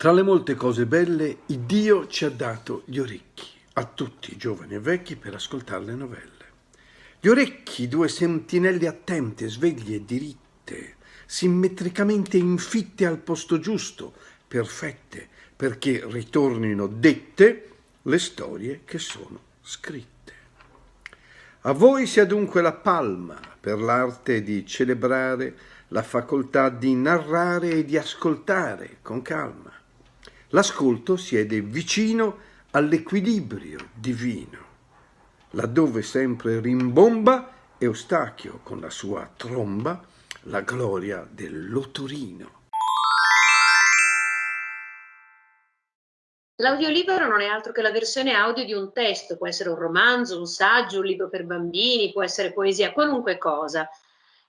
Tra le molte cose belle, Dio ci ha dato gli orecchi, a tutti, giovani e vecchi, per ascoltare le novelle. Gli orecchi, due sentinelle attente, sveglie e diritte, simmetricamente infitte al posto giusto, perfette, perché ritornino dette le storie che sono scritte. A voi sia dunque la palma per l'arte di celebrare la facoltà di narrare e di ascoltare con calma L'ascolto siede vicino all'equilibrio divino, laddove sempre rimbomba Eustachio con la sua tromba la gloria dell'otorino. L'audiolibro non è altro che la versione audio di un testo, può essere un romanzo, un saggio, un libro per bambini, può essere poesia, qualunque cosa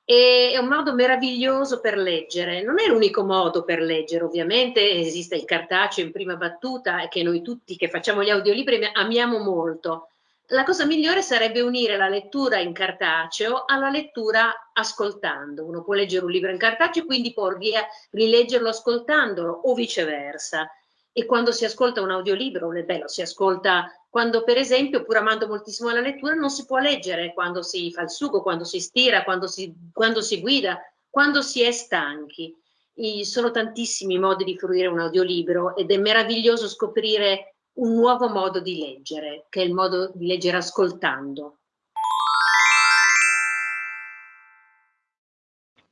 e è un modo meraviglioso per leggere. Non è l'unico modo per leggere, ovviamente esiste il cartaceo in prima battuta che noi tutti che facciamo gli audiolibri amiamo molto. La cosa migliore sarebbe unire la lettura in cartaceo alla lettura ascoltando. Uno può leggere un libro in cartaceo e quindi può rileggerlo ascoltandolo o viceversa. E quando si ascolta un audiolibro, beh, lo si ascolta quando per esempio, pur amando moltissimo la lettura, non si può leggere quando si fa il sugo, quando si stira, quando si, quando si guida, quando si è stanchi. I, sono tantissimi modi di fruire un audiolibro ed è meraviglioso scoprire un nuovo modo di leggere, che è il modo di leggere ascoltando.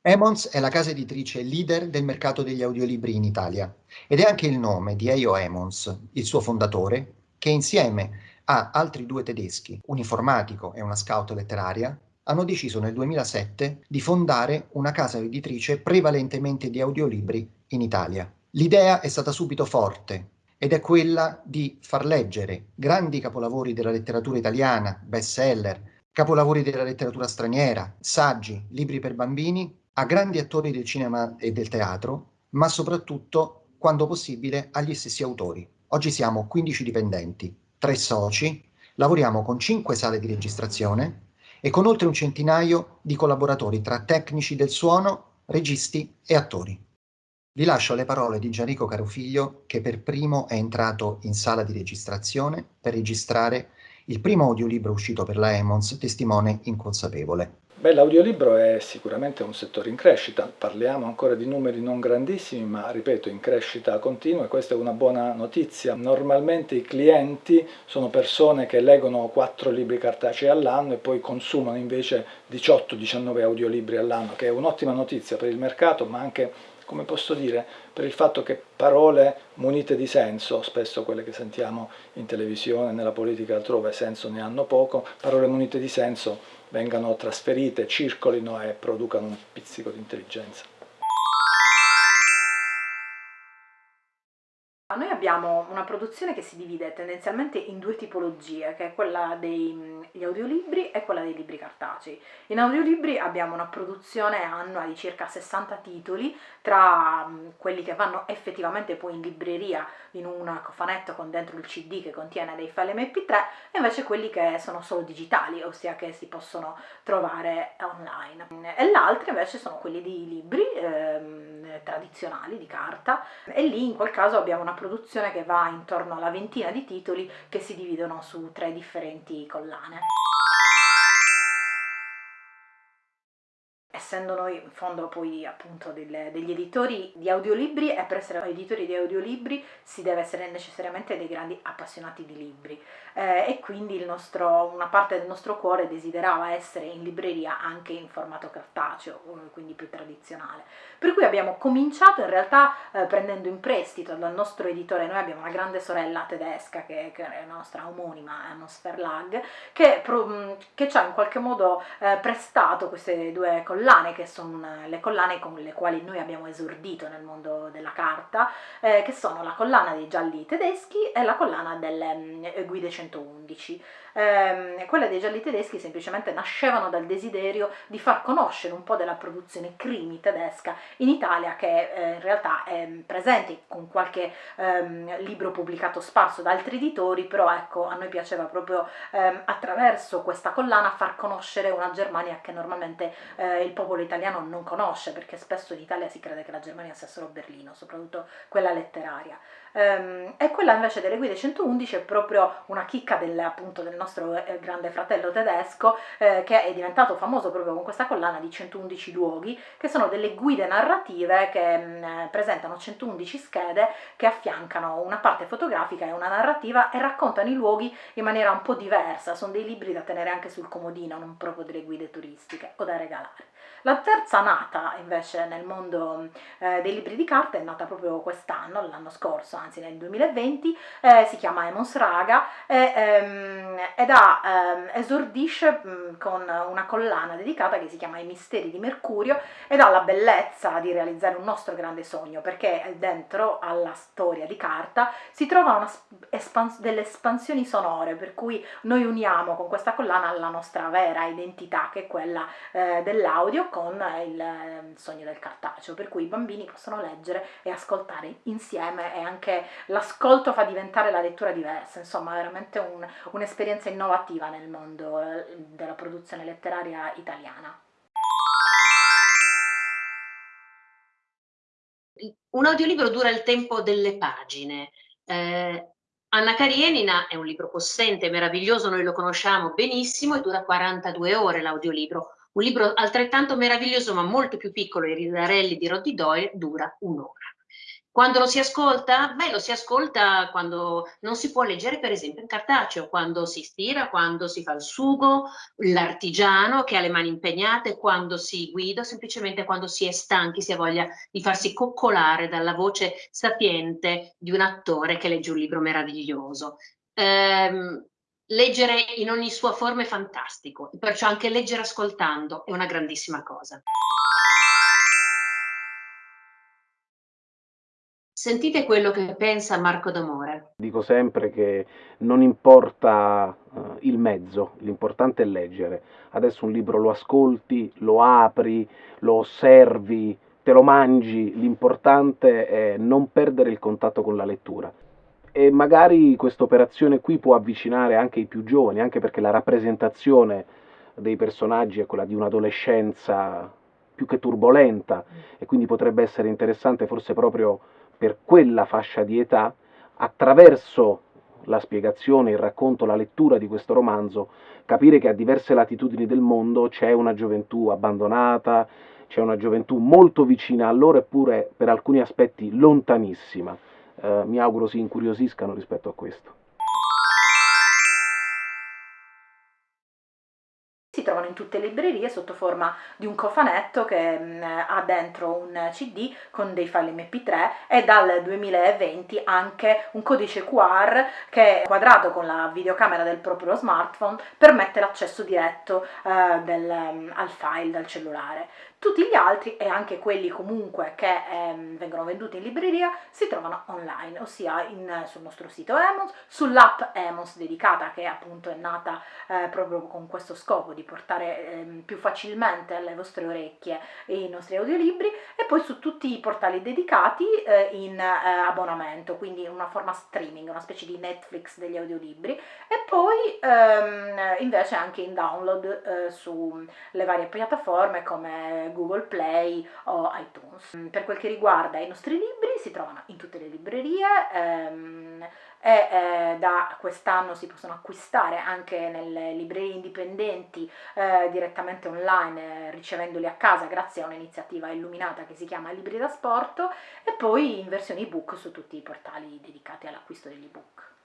Emons è la casa editrice leader del mercato degli audiolibri in Italia ed è anche il nome di Eio Emons, il suo fondatore, che insieme a altri due tedeschi, un informatico e una scout letteraria, hanno deciso nel 2007 di fondare una casa editrice prevalentemente di audiolibri in Italia. L'idea è stata subito forte ed è quella di far leggere grandi capolavori della letteratura italiana, bestseller, capolavori della letteratura straniera, saggi, libri per bambini, a grandi attori del cinema e del teatro, ma soprattutto, quando possibile, agli stessi autori. Oggi siamo 15 dipendenti, 3 soci, lavoriamo con 5 sale di registrazione e con oltre un centinaio di collaboratori tra tecnici del suono, registi e attori. Vi lascio le parole di Gianrico Carofiglio che per primo è entrato in sala di registrazione per registrare il primo audiolibro uscito per la Emons, Testimone inconsapevole. Beh, l'audiolibro è sicuramente un settore in crescita, parliamo ancora di numeri non grandissimi, ma ripeto, in crescita continua e questa è una buona notizia. Normalmente i clienti sono persone che leggono 4 libri cartacei all'anno e poi consumano invece 18-19 audiolibri all'anno, che è un'ottima notizia per il mercato, ma anche come posso dire, per il fatto che parole munite di senso, spesso quelle che sentiamo in televisione, nella politica altrove, senso ne hanno poco, parole munite di senso vengano trasferite, circolino e producano un pizzico di intelligenza. Noi abbiamo una produzione che si divide tendenzialmente in due tipologie, che è quella degli audiolibri e quella dei libri cartacei. In audiolibri abbiamo una produzione annua di circa 60 titoli, tra quelli che vanno effettivamente poi in libreria in un cofanetto con dentro il CD che contiene dei file MP3 e invece quelli che sono solo digitali, ossia che si possono trovare online. E l'altra invece sono quelli di libri ehm, tradizionali di carta e lì in quel caso abbiamo una produzione che va intorno alla ventina di titoli che si dividono su tre differenti collane. Essendo noi in fondo poi appunto delle, degli editori di audiolibri e per essere editori di audiolibri si deve essere necessariamente dei grandi appassionati di libri eh, e quindi nostro, una parte del nostro cuore desiderava essere in libreria anche in formato cartaceo, eh, quindi più tradizionale. Per cui abbiamo cominciato in realtà eh, prendendo in prestito dal nostro editore, noi abbiamo una grande sorella tedesca che, che è la nostra omonima, Annos Verlag, che, che ci ha in qualche modo eh, prestato queste due collane collane, che sono le collane con le quali noi abbiamo esordito nel mondo della carta, eh, che sono la collana dei gialli tedeschi e la collana delle um, guide 111 eh, quelle dei gialli tedeschi semplicemente nascevano dal desiderio di far conoscere un po' della produzione crimi tedesca in Italia che eh, in realtà è presente con qualche ehm, libro pubblicato sparso da altri editori, però ecco a noi piaceva proprio ehm, attraverso questa collana far conoscere una Germania che normalmente eh, il popolo popolo italiano non conosce, perché spesso in Italia si crede che la Germania sia solo Berlino, soprattutto quella letteraria. Um, e quella invece delle guide 111 è proprio una chicca del, appunto, del nostro eh, grande fratello tedesco eh, che è diventato famoso proprio con questa collana di 111 luoghi che sono delle guide narrative che mh, mm, presentano 111 schede che affiancano una parte fotografica e una narrativa e raccontano i luoghi in maniera un po' diversa, sono dei libri da tenere anche sul comodino, non proprio delle guide turistiche o da regalare. La terza nata invece nel mondo eh, dei libri di carta è nata proprio quest'anno, l'anno scorso, anzi nel 2020, eh, si chiama Emons Raga e, ehm, ed ha, ehm, esordisce mh, con una collana dedicata che si chiama I misteri di Mercurio ed ha la bellezza di realizzare un nostro grande sogno perché dentro alla storia di carta si trovano delle espansioni sonore per cui noi uniamo con questa collana la nostra vera identità che è quella eh, dell'audio con il ehm, sogno del cartaceo, per cui i bambini possono leggere e ascoltare insieme e anche l'ascolto fa diventare la lettura diversa, insomma veramente un, un'esperienza innovativa nel mondo eh, della produzione letteraria italiana. Un audiolibro dura il tempo delle pagine. Eh, Anna Karenina è un libro possente, meraviglioso, noi lo conosciamo benissimo e dura 42 ore l'audiolibro. Un libro altrettanto meraviglioso ma molto più piccolo, I ridarelli di Roddy Doyle, dura un'ora. Quando lo si ascolta? Beh, lo si ascolta quando non si può leggere, per esempio, in cartaceo, quando si stira, quando si fa il sugo, l'artigiano che ha le mani impegnate, quando si guida, semplicemente quando si è stanchi, si ha voglia di farsi coccolare dalla voce sapiente di un attore che legge un libro meraviglioso. Ehm, leggere in ogni sua forma è fantastico, perciò anche leggere ascoltando è una grandissima cosa. Sentite quello che pensa Marco D'Amore. Dico sempre che non importa uh, il mezzo, l'importante è leggere. Adesso un libro lo ascolti, lo apri, lo osservi, te lo mangi, l'importante è non perdere il contatto con la lettura e magari questa operazione qui può avvicinare anche i più giovani, anche perché la rappresentazione dei personaggi è quella di un'adolescenza più che turbolenta e quindi potrebbe essere interessante forse proprio per quella fascia di età attraverso la spiegazione, il racconto, la lettura di questo romanzo, capire che a diverse latitudini del mondo c'è una gioventù abbandonata, c'è una gioventù molto vicina a loro eppure per alcuni aspetti lontanissima eh, mi auguro si incuriosiscano rispetto a questo. In tutte le librerie sotto forma di un cofanetto che mh, mm, ha dentro un CD con dei file MP3 e dal 2020 anche un codice QR che quadrato con la videocamera del proprio smartphone permette l'accesso diretto uh, del, um, al file dal cellulare. Tutti gli altri e anche quelli comunque che ehm, vengono venduti in libreria si trovano online, ossia in, sul nostro sito Emos, sull'app Emos dedicata che appunto è nata eh, proprio con questo scopo di portare ehm, più facilmente alle vostre orecchie i nostri audiolibri e poi su tutti i portali dedicati eh, in eh, abbonamento, quindi in una forma streaming, una specie di Netflix degli audiolibri e poi ehm, invece anche in download eh, sulle varie piattaforme come Google Play o iTunes. Per quel che riguarda i nostri libri, si trovano in tutte le librerie ehm, e eh, da quest'anno si possono acquistare anche nelle librerie indipendenti eh, direttamente online eh, ricevendoli a casa grazie a un'iniziativa illuminata che si chiama Libri da Sport e poi in versione ebook su tutti i portali dedicati all'acquisto degli ebook.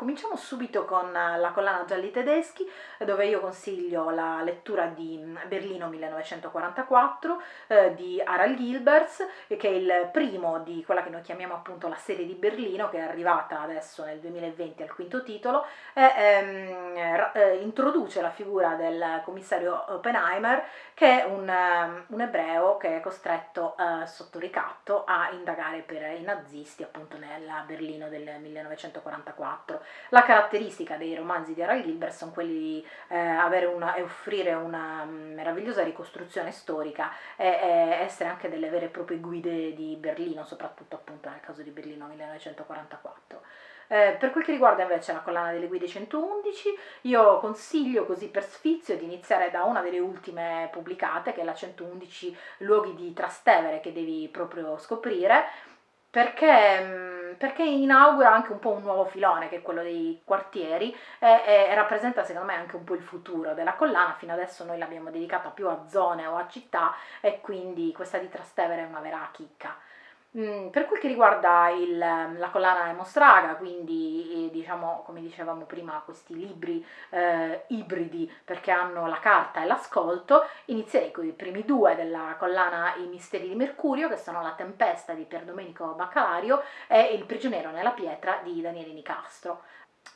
Cominciamo subito con la collana Gialli Tedeschi, dove io consiglio la lettura di Berlino 1944 eh, di Harald Gilbers, che è il primo di quella che noi chiamiamo appunto la serie di Berlino, che è arrivata adesso nel 2020 al quinto titolo, e ehm, eh, introduce la figura del commissario Oppenheimer, che è un, um, un ebreo che è costretto eh, sotto ricatto a indagare per i nazisti appunto nella Berlino del 1944. 4. La caratteristica dei romanzi di Harald Gilbert sono quelli di eh, una, offrire una mm, meravigliosa ricostruzione storica e, e, essere anche delle vere e proprie guide di Berlino, soprattutto appunto nel caso di Berlino 1944. Eh, per quel che riguarda invece la collana delle guide 111, io consiglio così per sfizio di iniziare da una delle ultime pubblicate, che è la 111 luoghi di Trastevere che devi proprio scoprire, perché, mm, perché, inaugura anche un po' un nuovo filone che è quello dei quartieri e, e, rappresenta secondo me anche un po' il futuro della collana, fino adesso noi l'abbiamo dedicata più a zone o a città e quindi questa di Trastevere è una vera chicca. Mm, per quel che riguarda il, la collana Emostraga, quindi eh, diciamo come dicevamo prima questi libri eh, ibridi perché hanno la carta e l'ascolto, inizierei con i primi due della collana I misteri di Mercurio che sono La tempesta di Pier Domenico Baccalario e Il prigioniero nella pietra di Daniele Nicastro.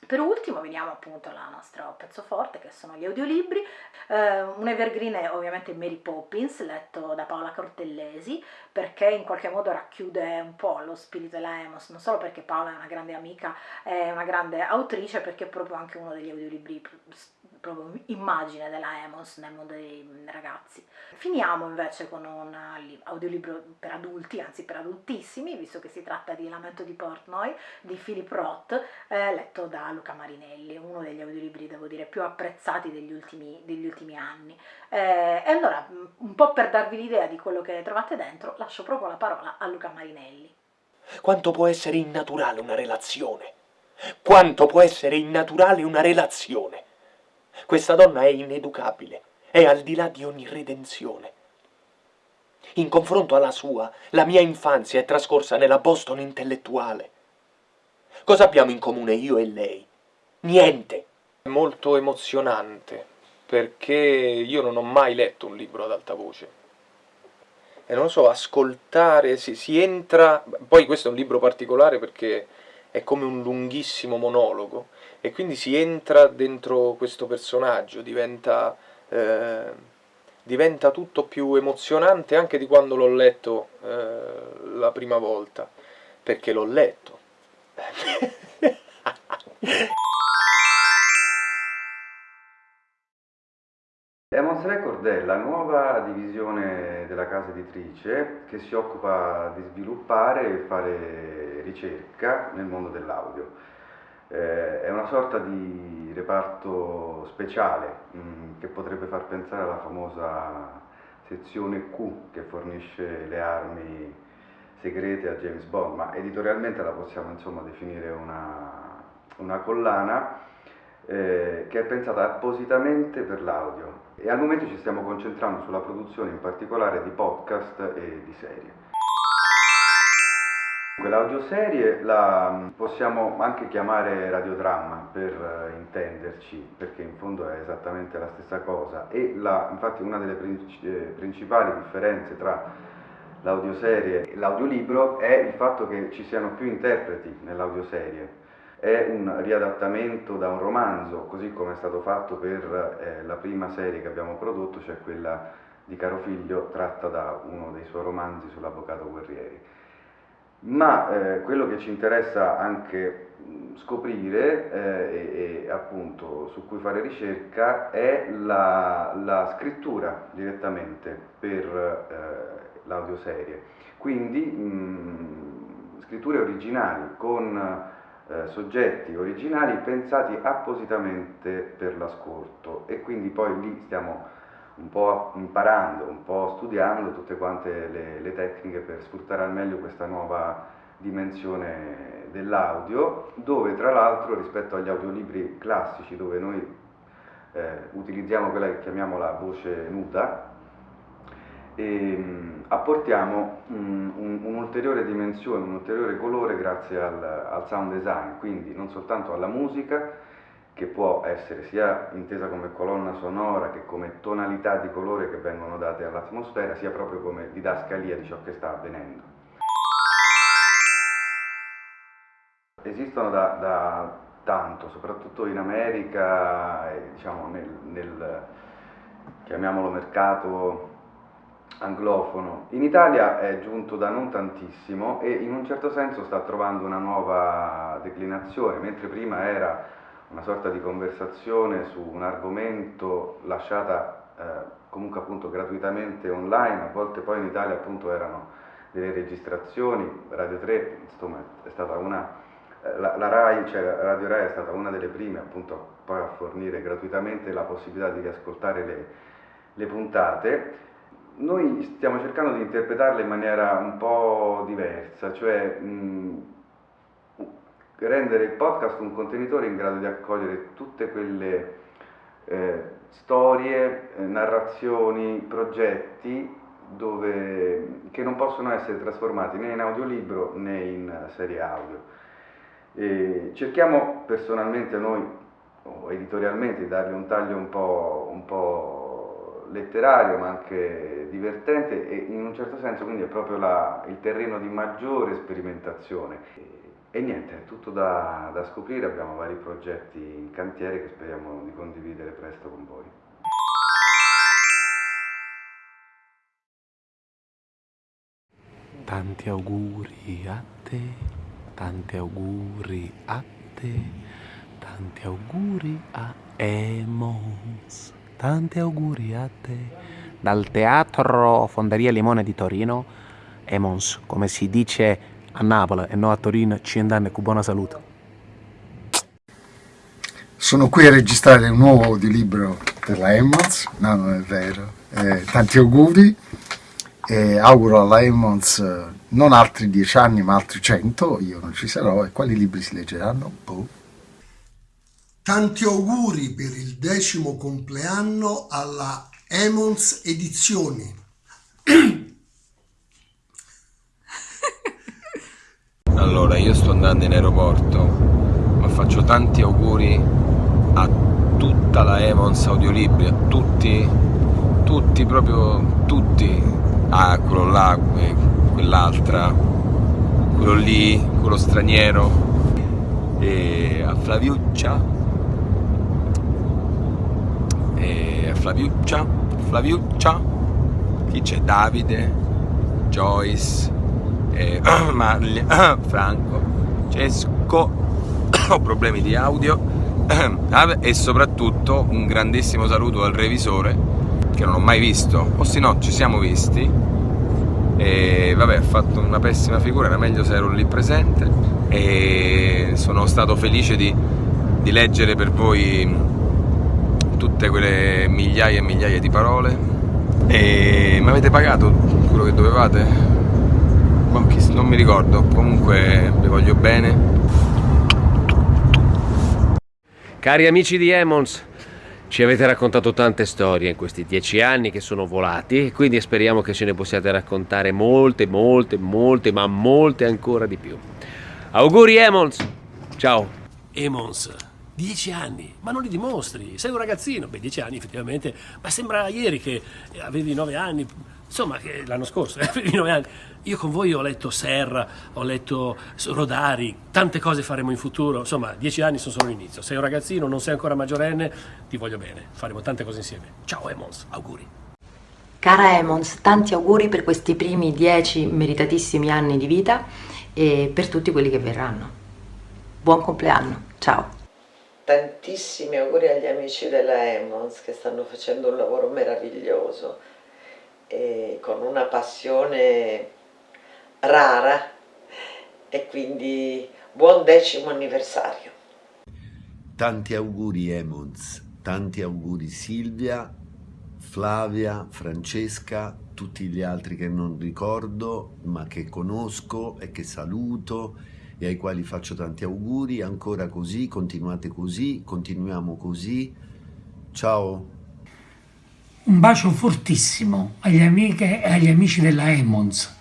Per ultimo veniamo appunto al nostro pezzo forte che sono gli audiolibri, eh, un evergreen è ovviamente Mary Poppins letto da Paola Cortellesi perché in qualche modo racchiude un po' lo spirito della Emos, non solo perché Paola è una grande amica, è una grande autrice, perché è proprio anche uno degli audiolibri proprio immagine della Emos nel mondo dei ragazzi. Finiamo invece con un audiolibro per adulti, anzi per adultissimi, visto che si tratta di Lamento di Portnoy di Philip Roth, eh, letto da Luca Marinelli, uno degli audiolibri, devo dire, più apprezzati degli ultimi, degli ultimi anni. Eh, e allora, un po' per darvi l'idea di quello che trovate dentro, lascio proprio la parola a Luca Marinelli. Quanto può essere innaturale una relazione? Quanto può essere innaturale una relazione? Questa donna è ineducabile, è al di là di ogni redenzione. In confronto alla sua, la mia infanzia è trascorsa nella Boston intellettuale. Cosa abbiamo in comune io e lei? Niente. È molto emozionante, perché io non ho mai letto un libro ad alta voce. E non lo so, ascoltare, si, si entra... Poi questo è un libro particolare perché è come un lunghissimo monologo, e quindi si entra dentro questo personaggio, diventa, eh, diventa tutto più emozionante anche di quando l'ho letto eh, la prima volta, perché l'ho letto. Emos Record è la nuova divisione della casa editrice che si occupa di sviluppare e fare ricerca nel mondo dell'audio. Eh, è una sorta di reparto speciale mh, mm, che potrebbe far pensare alla famosa sezione Q che fornisce le armi segrete a James Bond, ma editorialmente la possiamo insomma definire una, una collana eh, che è pensata appositamente per l'audio e al momento ci stiamo concentrando sulla produzione in particolare di podcast e di serie. L'audioserie la possiamo anche chiamare radiodramma per eh, intenderci, perché in fondo è esattamente la stessa cosa e la, infatti una delle eh, principali differenze tra l'audioserie e l'audiolibro è il fatto che ci siano più interpreti nell'audioserie. È un riadattamento da un romanzo, così come è stato fatto per eh, la prima serie che abbiamo prodotto, cioè quella di Caro Figlio, tratta da uno dei suoi romanzi sull'avvocato Guerrieri ma eh, quello che ci interessa anche scoprire eh, e, e, appunto su cui fare ricerca è la, la scrittura direttamente per eh, l'audioserie, quindi mh, scritture originali con eh, soggetti originali pensati appositamente per l'ascolto. E quindi poi lì stiamo un po' imparando, un po' studiando tutte quante le, le tecniche per sfruttare al meglio questa nuova dimensione dell'audio, dove tra l'altro rispetto agli audiolibri classici dove noi eh, utilizziamo quella che chiamiamo la voce nuda, e, um, apportiamo un'ulteriore un dimensione, un ulteriore colore grazie al, al sound design, quindi non soltanto alla musica, che può essere sia intesa come colonna sonora che come tonalità di colore che vengono date all'atmosfera, sia proprio come didascalia di ciò che sta avvenendo. Esistono da, da tanto, soprattutto in America, diciamo nel, nel, chiamiamolo mercato anglofono. In Italia è giunto da non tantissimo e in un certo senso sta trovando una nuova declinazione, mentre prima era una sorta di conversazione su un argomento lasciata eh, comunque appunto gratuitamente online, a volte poi in Italia appunto erano delle registrazioni, Radio 3 insomma è stata una eh, la, la, RAI, cioè Radio RAI è stata una delle prime appunto poi a fornire gratuitamente la possibilità di riascoltare le, le puntate. Noi stiamo cercando di interpretarle in maniera un po' diversa, cioè mh, rendere il podcast un contenitore in grado di accogliere tutte quelle eh, storie, eh, narrazioni, progetti dove, che non possono essere trasformati né in audiolibro né in serie audio. E cerchiamo personalmente noi, o editorialmente, di dargli un taglio un po', un po', letterario ma anche divertente e in un certo senso quindi è proprio la, il terreno di maggiore sperimentazione. E, niente, è tutto da, da scoprire, abbiamo vari progetti in cantiere che speriamo di condividere presto con voi. Tanti auguri a te. Tanti auguri a te, tanti auguri a Emons, tanti auguri a te. Dal Teatro Fonderia Limone di Torino, Emons, come si dice a Napoli e non a Torino, ci andanno con buona salute. Sono qui a registrare un nuovo audiolibro per la Emmons, no non è vero, eh, tanti auguri e auguro alla Emmons eh, non altri dieci anni ma altri cento, io non ci sarò e quali libri si leggeranno? Boh. Tanti auguri per il decimo compleanno alla Emons Edizioni. Allora, io sto andando in aeroporto, ma faccio tanti auguri a tutta la Emons Audiolibri, a tutti, tutti, proprio tutti, ah, quello là, quell'altra, quello lì, quello straniero, e a Flaviuccia, e Flaviuccia, Flaviuccia, chi c'è? Davide, Joyce, e, Marli, Franco, Cesco, ho problemi di audio, e soprattutto un grandissimo saluto al revisore che non ho mai visto, o se no ci siamo visti. E vabbè ha fatto una pessima figura, era meglio se ero lì presente. E sono stato felice di, di leggere per voi tutte quelle migliaia e migliaia di parole e mi avete pagato quello che dovevate? Non mi ricordo, comunque vi voglio bene. Cari amici di Emons, ci avete raccontato tante storie in questi dieci anni che sono volati, quindi speriamo che ce ne possiate raccontare molte, molte, molte, ma molte ancora di più. Auguri Emons! Ciao! Emons, dieci anni, ma non li dimostri, sei un ragazzino, beh dieci anni effettivamente, ma sembra ieri che avevi nove anni, insomma l'anno scorso avevi nove anni. Io con voi ho letto Serra, ho letto Rodari, tante cose faremo in futuro, insomma, dieci anni sono solo l'inizio. Sei un ragazzino, non sei ancora maggiorenne, ti voglio bene, faremo tante cose insieme. Ciao Emons, auguri. Cara Emons, tanti auguri per questi primi dieci meritatissimi anni di vita e per tutti quelli che verranno. Buon compleanno, ciao. Tantissimi auguri agli amici della Emons che stanno facendo un lavoro meraviglioso e con una passione rara e quindi buon decimo anniversario. Tanti auguri Emons, tanti auguri Silvia, Flavia, Francesca, tutti gli altri che non ricordo ma che conosco e che saluto e ai quali faccio tanti auguri, ancora così, continuate così, continuiamo così, ciao! Un bacio fortissimo agli amiche e agli amici della Emons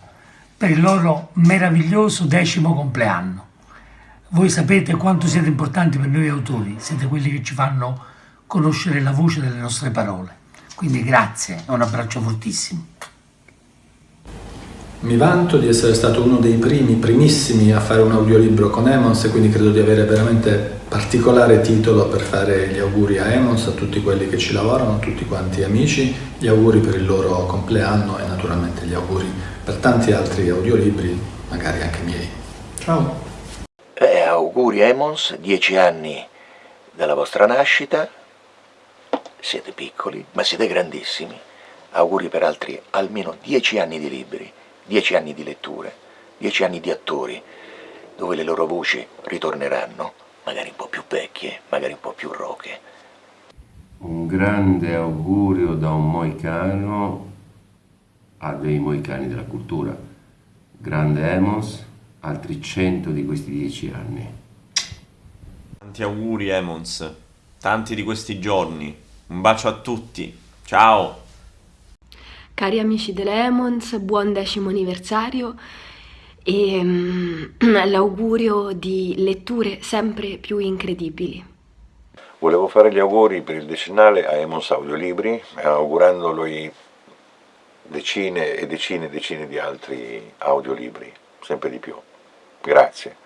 per il loro meraviglioso decimo compleanno. Voi sapete quanto siete importanti per noi autori, siete quelli che ci fanno conoscere la voce delle nostre parole. Quindi grazie un abbraccio fortissimo. Mi vanto di essere stato uno dei primi, primissimi a fare un audiolibro con Emons e quindi credo di avere veramente particolare titolo per fare gli auguri a Emons, a tutti quelli che ci lavorano, a tutti quanti amici, gli auguri per il loro compleanno e naturalmente gli auguri per tanti altri audiolibri, magari anche miei. Ciao! Eh, auguri Emons, dieci anni dalla vostra nascita, siete piccoli ma siete grandissimi, auguri per altri almeno dieci anni di libri, dieci anni di letture, dieci anni di attori dove le loro voci ritorneranno, magari un po' più vecchie, magari un po' più roche. Un grande augurio da un moicano a dei moicani della cultura. Grande Emos, altri cento di questi dieci anni. Tanti auguri Emons, tanti di questi giorni. Un bacio a tutti. Ciao! Cari amici dell'Emons, buon decimo anniversario e mm, l'augurio di letture sempre più incredibili. Volevo fare gli auguri per il decennale a Emons Audiolibri, augurandolo decine e decine e decine di altri audiolibri, sempre di più. Grazie.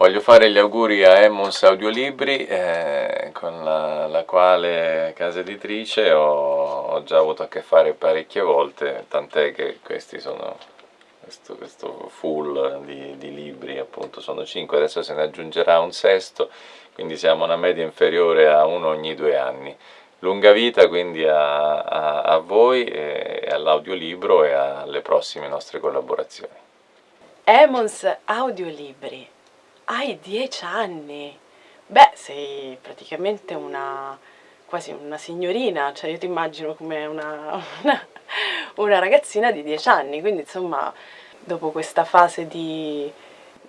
Voglio fare gli auguri a Emmons Audiolibri, eh, con la, la, quale casa editrice ho, ho, già avuto a che fare parecchie volte, tant'è che questi sono, questo, questo full di, di, libri, appunto sono cinque, adesso se ne aggiungerà un sesto, quindi siamo a una media inferiore a uno ogni due anni. Lunga vita quindi a, a, a voi, e all'audiolibro e alle prossime nostre collaborazioni. Emmons Audiolibri hai dieci anni. Beh, sei praticamente una quasi una signorina, cioè io ti immagino come una, una, una ragazzina di dieci anni, quindi insomma dopo questa fase di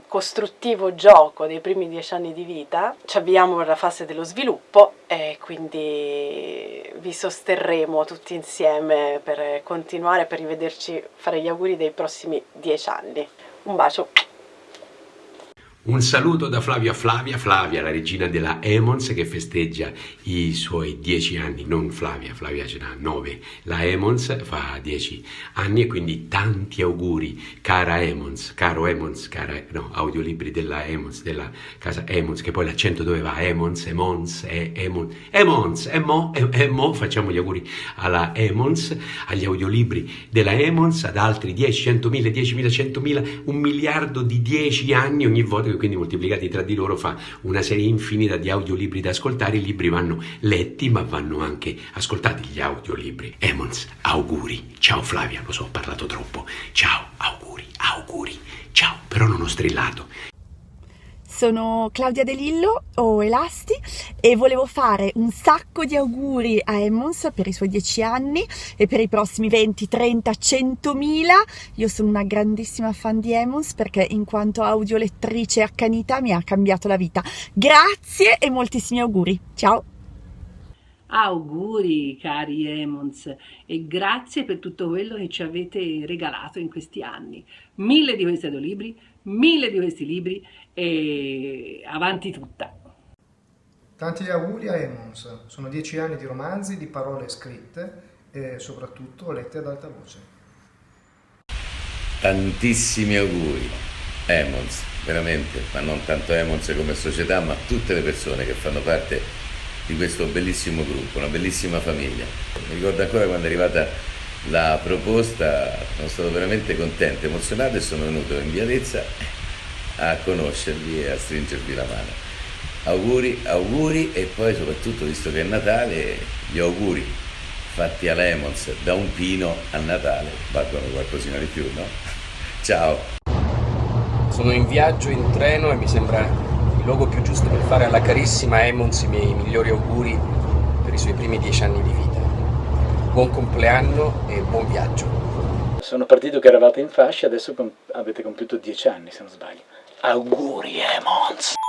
costruttivo gioco dei primi dieci anni di vita, ci avviamo alla fase dello sviluppo e quindi vi sosterremo tutti insieme per continuare, per rivederci, fare gli auguri dei prossimi dieci anni. Un bacio! Un saluto da Flavio a Flavia, Flavia la regina della Emons che festeggia i suoi dieci anni, non Flavia, Flavia ce n'ha nove, la Emons fa dieci anni e quindi tanti auguri cara Emons, caro Emons, cara, no, audiolibri della Emons, della casa Emons, che poi l'accento dove va? Emons, Emons, Emons, Emons, Emo, Emo, facciamo gli auguri alla Emons, agli audiolibri della Emons, ad altri 10, 100.000, 10.000, 100.000, un miliardo di dieci anni ogni volta quindi moltiplicati tra di loro fa una serie infinita di audiolibri da ascoltare, i libri vanno letti ma vanno anche ascoltati. Gli audiolibri. Emons, auguri, ciao Flavia, lo so, ho parlato troppo, ciao, auguri, auguri, ciao, però non ho strillato, sono Claudia De Lillo o Elasti e volevo fare un sacco di auguri a Emmons per i suoi 10 anni e per i prossimi 20, 30, 100 mila. Io sono una grandissima fan di Emmons perché in quanto audiolettrice accanita mi ha cambiato la vita. Grazie e moltissimi auguri. Ciao! Auguri cari Emons e grazie per tutto quello che ci avete regalato in questi anni. Mille di questi audiolibri, mille di questi libri e avanti tutta. Tanti auguri a Emons, sono dieci anni di romanzi, di parole scritte e soprattutto lette ad alta voce. Tantissimi auguri, Emons, veramente, ma non tanto Emons come società, ma tutte le persone che fanno parte di questo bellissimo gruppo, una bellissima famiglia. Mi ricordo ancora quando è arrivata la proposta, sono stato veramente contento, emozionato e sono venuto in via Lezza a conoscervi e a stringervi la mano. Auguri, auguri e poi soprattutto visto che è Natale, gli auguri fatti a Lemons da un pino a Natale valgono qualcosina di più, no? Ciao! Sono in viaggio in treno e mi sembra il luogo più giusto per fare alla carissima Emmons i miei migliori auguri per i suoi primi dieci anni di vita. Buon compleanno e buon viaggio. Sono partito che eravate in fascia, adesso avete compiuto dieci anni se non sbaglio. Auguri Emmons!